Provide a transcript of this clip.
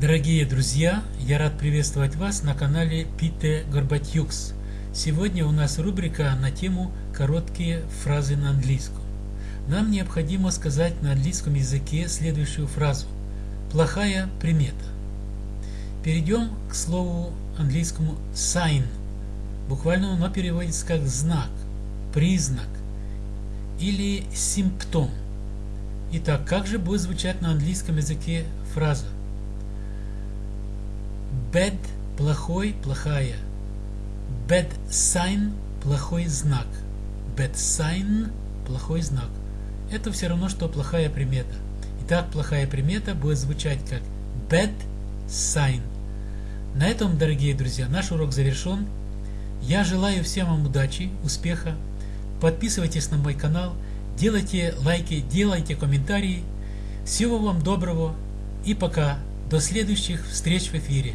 Дорогие друзья, я рад приветствовать вас на канале Пите Горбатюкс. Сегодня у нас рубрика на тему «Короткие фразы на английском». Нам необходимо сказать на английском языке следующую фразу «Плохая примета». Перейдем к слову английскому sign. Буквально оно переводится как знак, признак или симптом. Итак, как же будет звучать на английском языке фраза? Bad – плохой, плохая. Bad sign – плохой знак. Bad sign – плохой знак. Это все равно, что плохая примета. Итак, плохая примета будет звучать как bad sign. На этом, дорогие друзья, наш урок завершен. Я желаю всем вам удачи, успеха. Подписывайтесь на мой канал – делайте лайки, делайте комментарии. Всего вам доброго и пока. До следующих встреч в эфире.